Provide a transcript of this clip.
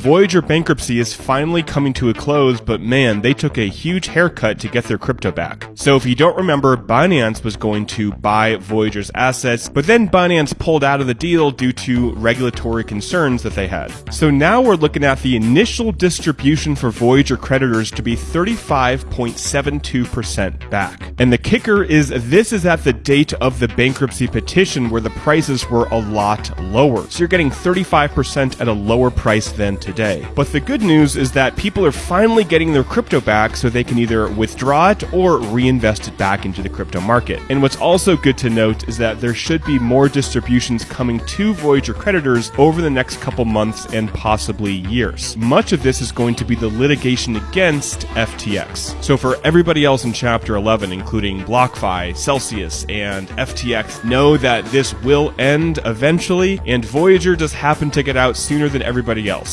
Voyager bankruptcy is finally coming to a close, but man, they took a huge haircut to get their crypto back. So if you don't remember, Binance was going to buy Voyager's assets, but then Binance pulled out of the deal due to regulatory concerns that they had. So now we're looking at the initial distribution for Voyager creditors to be 35.72% back. And the kicker is this is at the date of the bankruptcy petition where the prices were a lot lower. So you're getting 35% at a lower price than today. But the good news is that people are finally getting their crypto back so they can either withdraw it or reinvest it back into the crypto market. And what's also good to note is that there should be more distributions coming to Voyager creditors over the next couple months and possibly years. Much of this is going to be the litigation against FTX. So for everybody else in Chapter 11, including BlockFi, Celsius, and FTX, know that this will end eventually, and Voyager just happened to get out sooner than everybody else.